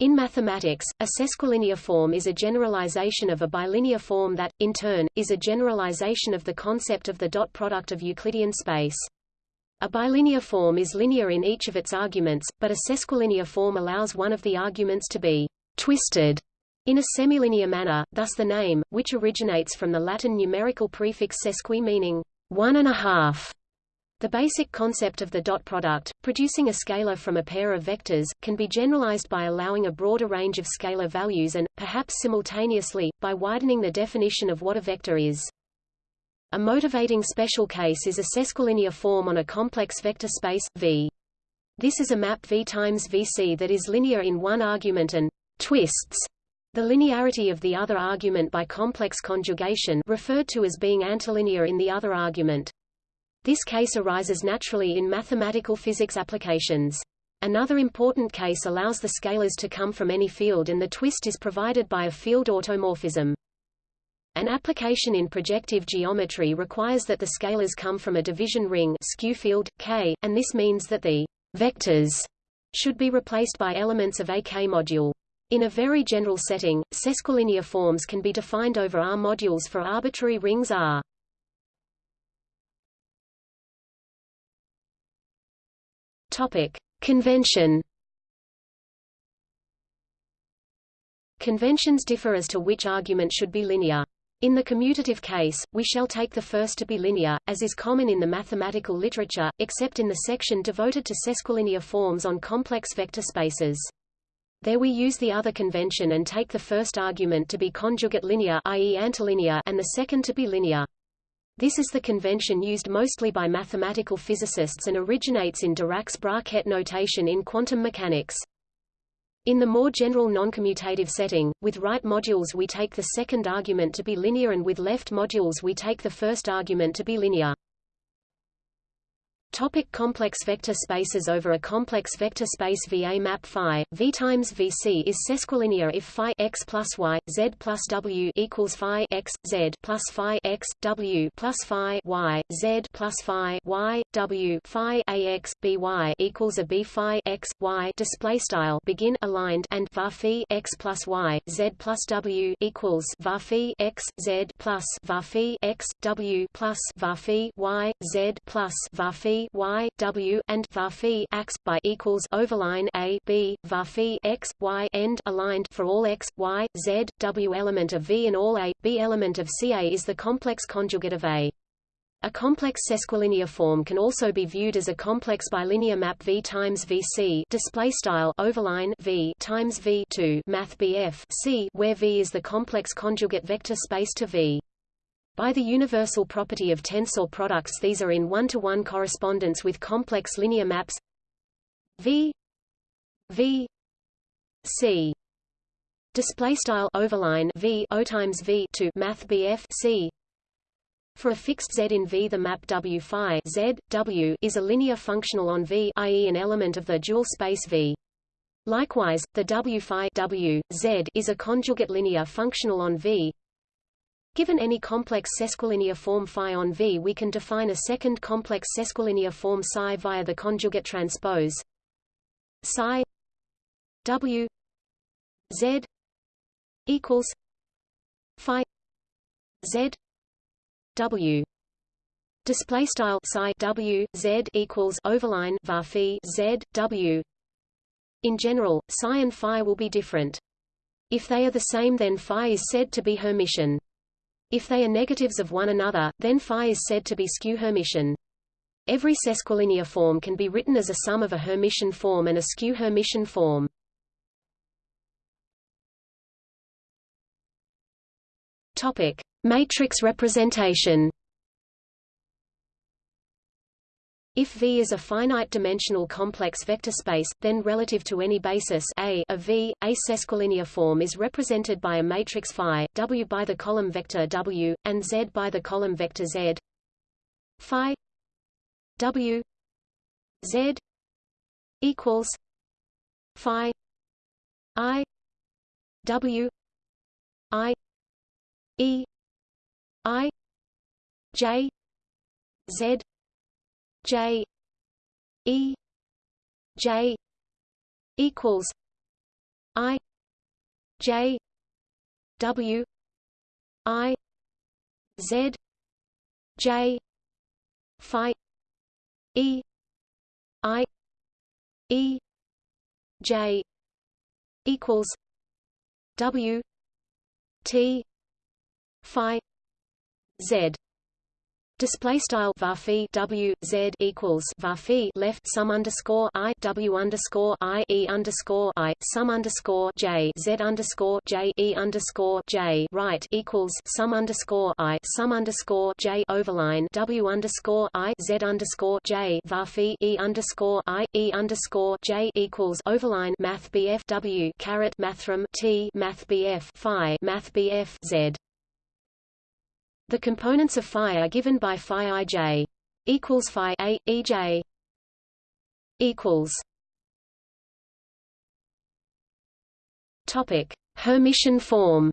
In mathematics, a sesquilinear form is a generalization of a bilinear form that, in turn, is a generalization of the concept of the dot product of Euclidean space. A bilinear form is linear in each of its arguments, but a sesquilinear form allows one of the arguments to be twisted in a semilinear manner, thus the name, which originates from the Latin numerical prefix sesqui meaning one and a half, the basic concept of the dot product, producing a scalar from a pair of vectors, can be generalized by allowing a broader range of scalar values and, perhaps simultaneously, by widening the definition of what a vector is. A motivating special case is a sesquilinear form on a complex vector space, V. This is a map V times Vc that is linear in one argument and twists the linearity of the other argument by complex conjugation referred to as being antilinear in the other argument. This case arises naturally in mathematical physics applications. Another important case allows the scalars to come from any field and the twist is provided by a field automorphism. An application in projective geometry requires that the scalars come from a division ring skew field, K, and this means that the vectors should be replaced by elements of a K-module. In a very general setting, sesquilinear forms can be defined over R modules for arbitrary rings R. Convention. Conventions differ as to which argument should be linear. In the commutative case, we shall take the first to be linear, as is common in the mathematical literature, except in the section devoted to sesquilinear forms on complex vector spaces. There we use the other convention and take the first argument to be conjugate linear i.e. antilinear and the second to be linear. This is the convention used mostly by mathematical physicists and originates in Dirac's bra-ket notation in quantum mechanics. In the more general noncommutative setting, with right modules we take the second argument to be linear and with left modules we take the first argument to be linear. Topic complex vector spaces Over a complex vector space VA map phi, V times VC is sesquilinear if phi x plus y, z plus w equals phi x, z plus phi x, w plus phi y, z plus phi y, w phi ax, by equals a b phi x, y display style begin aligned and var phi x plus y, z plus w equals var phi x, z plus var phi x, w plus var phi y, z plus var phi y w and var phi x by equals overline a b var phi x y end aligned for all x y z w element of v and all a b element of ca is the complex conjugate of a. A complex sesquilinear form can also be viewed as a complex bilinear map V times VC display style overline V times V 2 math BF C where V is the complex conjugate vector space to V. By the universal property of tensor products these are in one-to-one -one correspondence with complex linear maps V V C. Display style overline V O times V to math BF C. For a fixed z in V the map W phi z W is a linear functional on V i.e. an element of the dual space V. Likewise, the W phi W, Z is a conjugate linear functional on V Given any complex sesquilinear form phi on V we can define a second complex sesquilinear form psi via the conjugate transpose psi W Z equals phi Z W. Display style psi W Z equals overline var phi Z W. In general psi and phi will be different. If they are the same then phi is said to be Hermitian if they are negatives of one another, then phi is said to be skew-Hermitian. Every sesquilinear form can be written as a sum of a Hermitian form and a skew-Hermitian form. Topic: Matrix representation. If V is a finite-dimensional complex vector space, then relative to any basis A of V, a sesquilinear form is represented by a matrix phi, W by the column vector W, and Z by the column vector Z. Phi W Z equals Phi I W I E I J Z J E J equals I J W I Z J Phi E I E J equals W T Phi Z Display style var w z equals var left sum underscore i w underscore i e underscore i sum underscore j z underscore j e underscore j right equals sum underscore i sum underscore j overline w underscore i z underscore j var e underscore i e underscore j equals overline math bf w caret mathrm t math bf phi math bf z the components of phi are given by phi ij equals phi a ej equals topic Hermitian form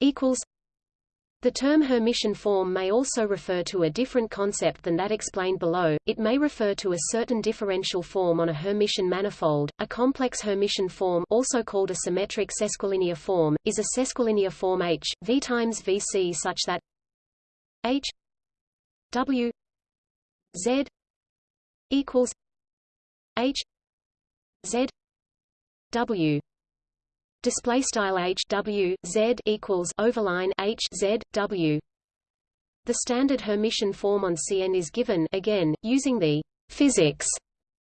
equals the term Hermitian form may also refer to a different concept than that explained below, it may refer to a certain differential form on a Hermitian manifold. A complex Hermitian form also called a symmetric sesquilinear form, is a sesquilinear form H, V times Vc such that H W Z equals H Z W display style h w z equals overline h z w. The standard Hermitian form on Cn is given again using the physics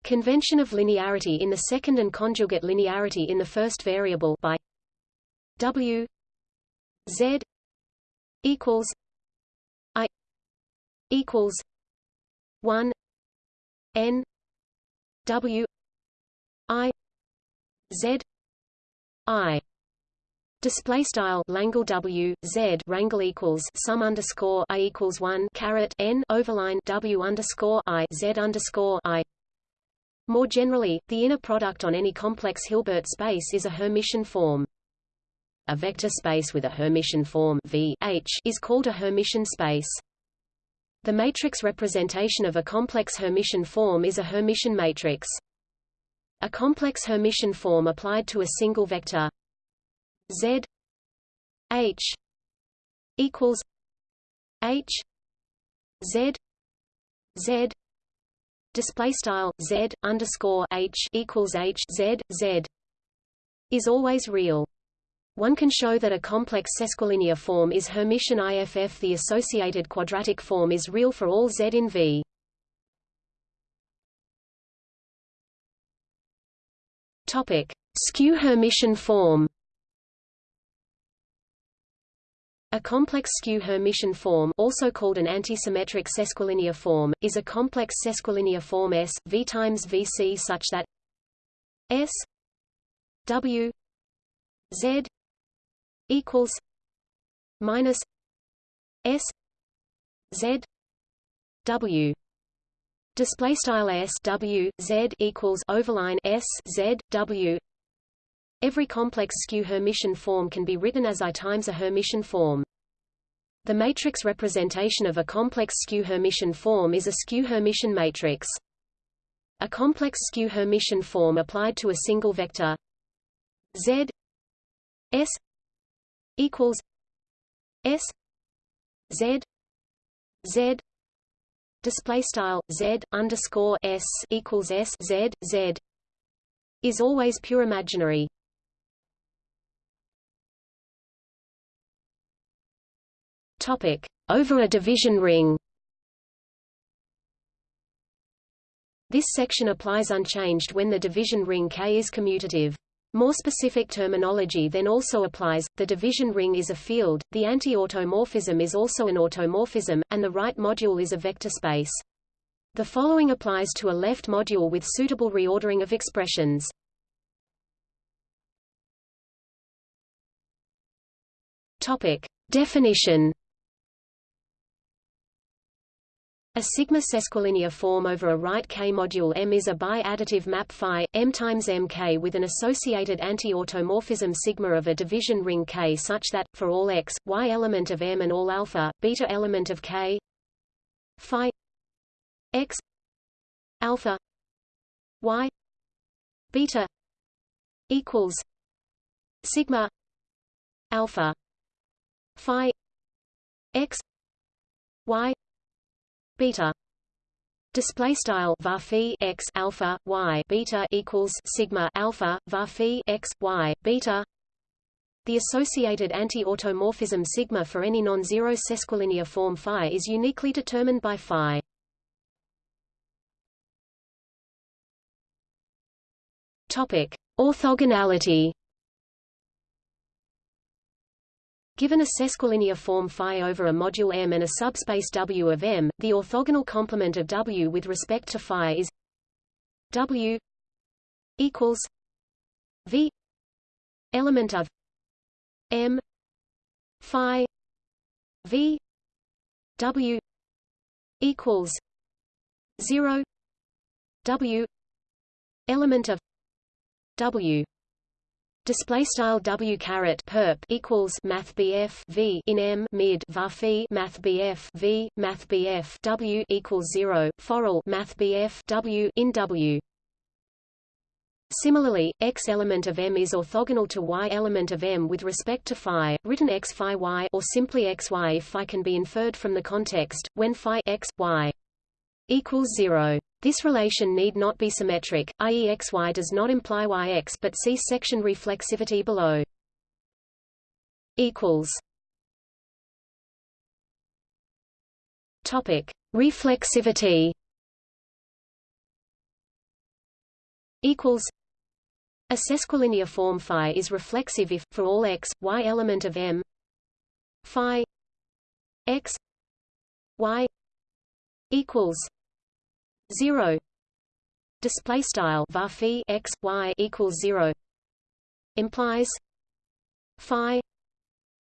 convention of linearity in the second and conjugate linearity in the first variable by w z equals i equals 1 n w i z I display style Langle W Z wrangle equals sum underscore I equals one caret N overline W underscore I Z underscore I more generally, the inner product on any complex Hilbert space is a Hermitian form. A vector space with a Hermitian form v H is called a Hermitian space. The matrix representation of a complex Hermitian form is a Hermitian matrix. A complex Hermitian form applied to a single vector z h equals h z z display style z underscore h equals h z z is always real. One can show that a complex sesquilinear form is Hermitian IFF. The associated quadratic form is real for all z in V. Topic: Skew Hermitian form. A complex skew Hermitian form also called an antisymmetric sesquilinear form, is a complex sesquilinear form S, V times Vc such that S W Z equals minus S Z W Display style s w z equals overline s z w. Every complex skew Hermitian form can be written as I times a Hermitian form. The matrix representation of a complex skew Hermitian form is a skew Hermitian matrix. A complex skew Hermitian form applied to a single vector z s equals s z z display style z underscore s equals s z z is always pure imaginary. Topic over a division ring. This section applies unchanged when the division ring K is commutative. More specific terminology then also applies, the division ring is a field, the anti-automorphism is also an automorphism, and the right module is a vector space. The following applies to a left module with suitable reordering of expressions. Topic. Definition A sigma sesquilinear form over a right K module M is a bi-additive map phi M times MK with an associated anti-automorphism sigma of a division ring K such that for all x, y element of M and all alpha, beta element of K phi x alpha y beta equals sigma alpha phi x y beta display style var x alpha y beta equals sigma alpha var x y beta the associated anti-automorphism sigma for any non-zero sesquilinear form phi is uniquely determined by phi. Topic: Orthogonality. Given a sesquilinear form phi over a module M and a subspace W of M, the orthogonal complement of W with respect to phi is W equals V element of M Phi V W equals zero W element of W Display style W caret perp equals Math BF V in M mid var Math BF V Math BF W equals zero foral Math BF W in W Similarly, x element of M is orthogonal to y element of M with respect to phi, written x phi y or simply xy if phi can be inferred from the context, when phi x, y equals 0. This relation need not be symmetric, i.e. xy does not imply yx but see section reflexivity below. equals Topic: Reflexivity equals a sesquilinear form phi is reflexive if, for all x, y element of M phi x y equals 0 display style var x y equals 0 implies phi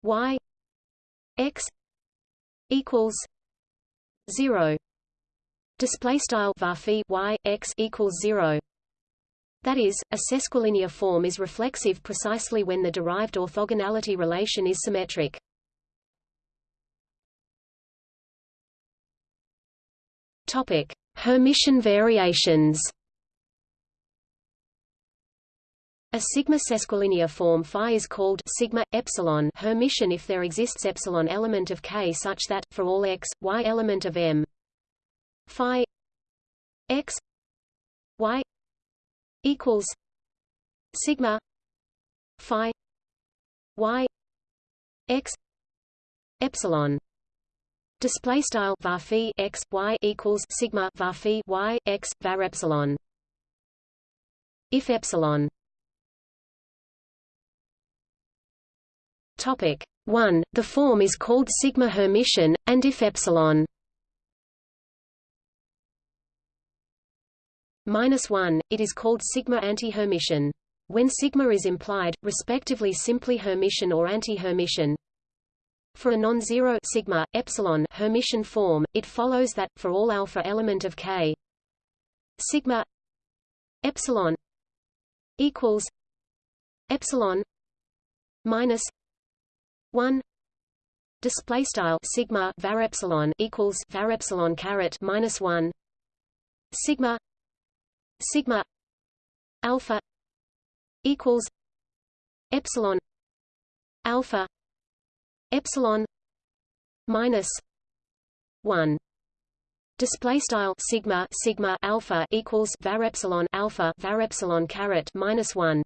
y x equals 0 display style var y x equals 0 that is, a sesquilinear form is reflexive precisely when the derived orthogonality relation is symmetric. Topic: Hermitian variations. A sigma sesquilinear form phi is called sigma epsilon Hermitian if there exists epsilon element of K such that for all x, y element of M phi x y equals sigma phi y x epsilon display style var x y equals sigma var y x var epsilon if epsilon topic 1 the form is called sigma hermitian and if epsilon minus 1, it is called sigma anti-Hermitian. When sigma is implied, respectively simply Hermitian or anti-Hermitian. For a non-zero sigma epsilon Hermitian form, it follows that for all alpha element of K, sigma epsilon equals epsilon minus 1 display style sigma var epsilon equals var epsilon caret minus 1 sigma sigma alpha equals epsilon alpha epsilon minus 1 Display style sigma sigma alpha equals var epsilon alpha var epsilon caret minus one.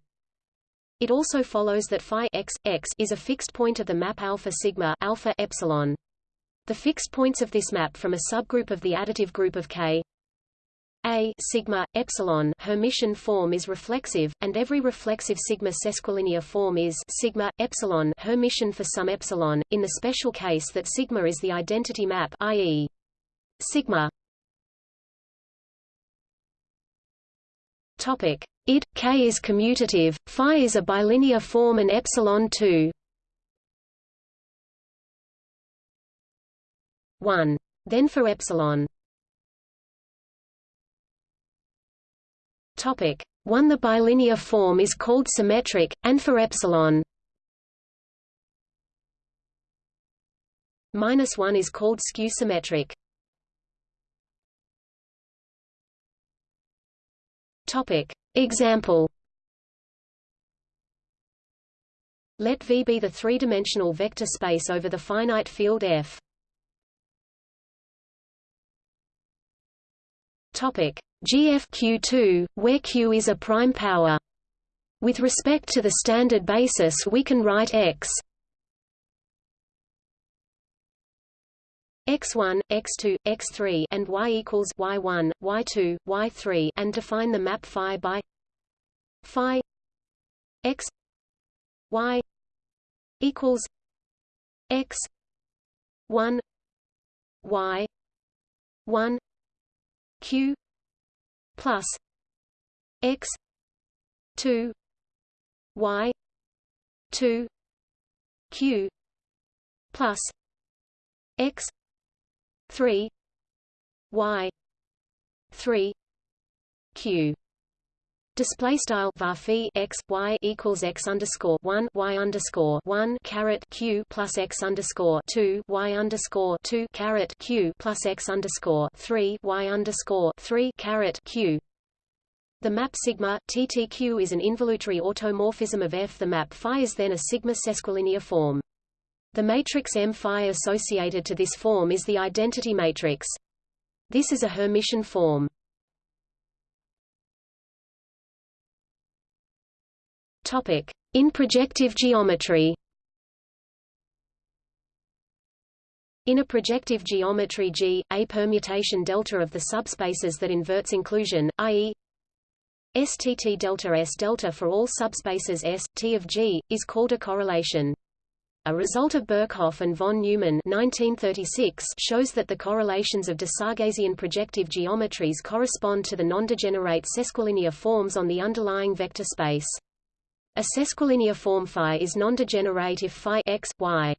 It also follows that phi x x is a fixed point of the map alpha sigma alpha epsilon. The fixed points of this map from a subgroup of the additive group of K a sigma epsilon Hermitian form is reflexive, and every reflexive sigma sesquilinear form is sigma epsilon Hermitian for some epsilon. In the special case that sigma is the identity map, i.e., sigma Topic: id k is commutative, phi is a bilinear form, and epsilon 2. 1. Then for epsilon Topic 1 The bilinear form is called symmetric, and for epsilon minus 1 is called skew-symmetric. Topic. Example Let V be the three-dimensional vector space over the finite field F. Topic GFQ2, where Q is a prime power. With respect to the standard basis we can write X x1, x2, x3 and y equals y1, y2, y3 and define the map phi by phi x y equals x 1 y 1 q plus x 2 y 2 q plus x 3 y 3 q Display style var x y equals x underscore one y underscore one caret q plus x underscore two y underscore two caret q plus x underscore three y underscore three caret q. The map sigma TTQ is an involutory automorphism of F. The map phi is then a sigma sesquilinear form. The matrix M phi associated to this form is the identity matrix. This is a Hermitian form. In projective geometry. In a projective geometry G, a permutation delta of the subspaces that inverts inclusion, i.e. STT delta S delta for all subspaces S, T of G, is called a correlation. A result of Birkhoff and von Neumann 1936 shows that the correlations of de Sargassian projective geometries correspond to the non-degenerate sesquilinear forms on the underlying vector space. A sesquilinear form phi is non-degenerate if phi x, y.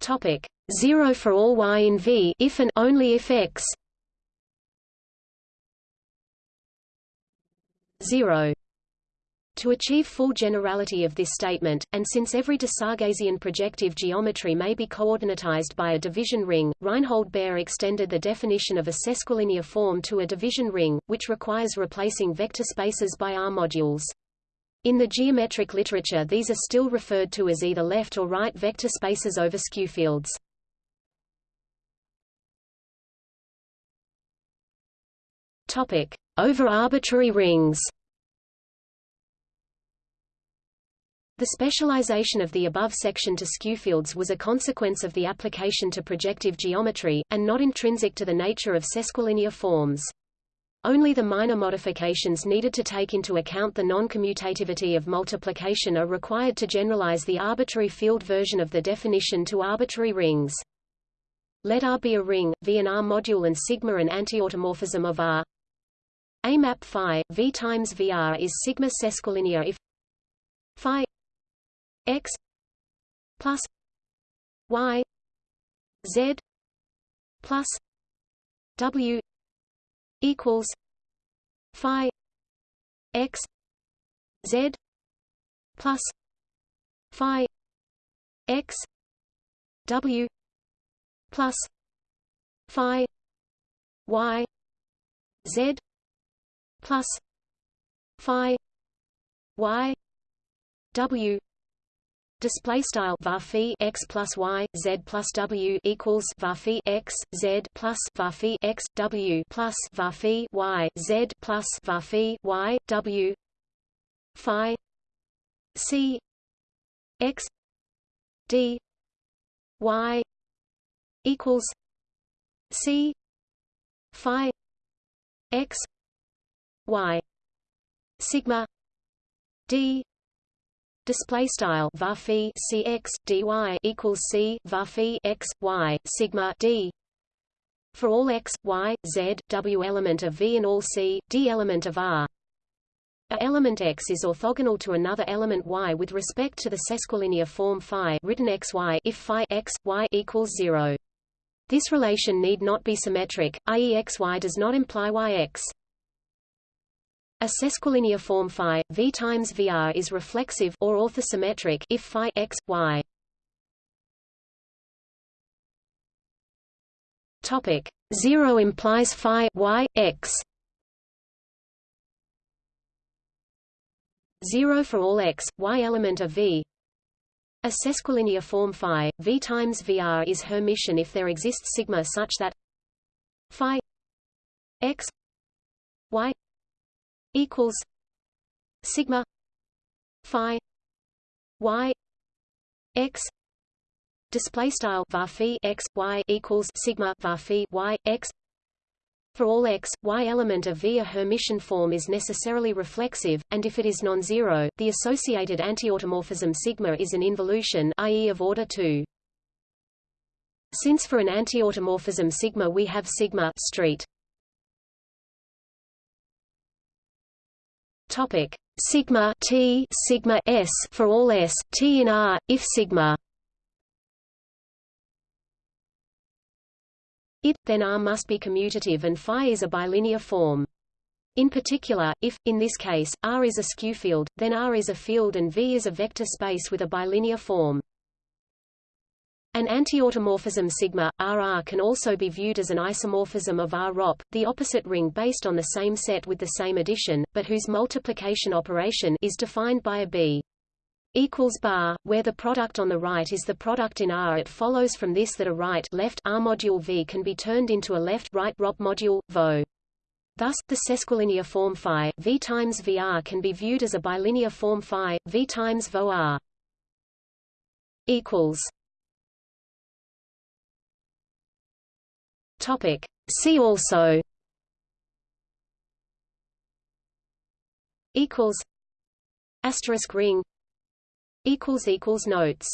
Topic. 0 for all y in V if and only if x. 0 to achieve full generality of this statement, and since every de Sargassian projective geometry may be coordinatized by a division ring, Reinhold Baer extended the definition of a sesquilinear form to a division ring, which requires replacing vector spaces by R modules. In the geometric literature these are still referred to as either left or right vector spaces over skew fields. Topic: Over arbitrary rings. The specialization of the above section to skew fields was a consequence of the application to projective geometry, and not intrinsic to the nature of sesquilinear forms. Only the minor modifications needed to take into account the non-commutativity of multiplication are required to generalize the arbitrary field version of the definition to arbitrary rings. Let R be a ring, V an R module and sigma an antiautomorphism of R. A map phi, V times VR is sigma sesquilinear if phi x plus y z plus w equals phi x z plus phi x w plus phi y z plus phi y w Display style var x plus y z plus w equals var x z plus var x w plus var y z plus var y w phi c x d y equals c phi x y sigma d display style var cx dy equals c var x y sigma d. For all x y z w element of v and all c d element of r. A element x is orthogonal to another element y with respect to the sesquilinear form phi written xy if phi x y equals 0 this relation need not be symmetric i.e. xy does not imply yx a sesquilinear form phi v times vr is reflexive or orthosymmetric if phi x y. Topic. 0 implies phi y x. 0 for all x, y element of V. A sesquilinear form phi, V times VR is Hermitian if there exists sigma such that phi x equals sigma phi y x display style var x y equals sigma var y x for all x, y element of V a Hermitian form is necessarily reflexive, and if it is non-zero, the associated antiautomorphism sigma is an involution i.e. of order 2. Since for an antiautomorphism sigma we have sigma street. Topic sigma t sigma s for all s t in R if sigma it, then R must be commutative and phi is a bilinear form. In particular, if, in this case, R is a skew field, then R is a field and V is a vector space with a bilinear form. An antiautomorphism sigma, RR can also be viewed as an isomorphism of R ROP, the opposite ring based on the same set with the same addition, but whose multiplication operation is defined by a B equals bar, where the product on the right is the product in R. It follows from this that a right left R module V can be turned into a left right ROP module VO. Thus, the sesquilinear form phi V times VR can be viewed as a bilinear form phi V times VO R. Equals. Topic. See also. Equals. Asterisk ring equals equals notes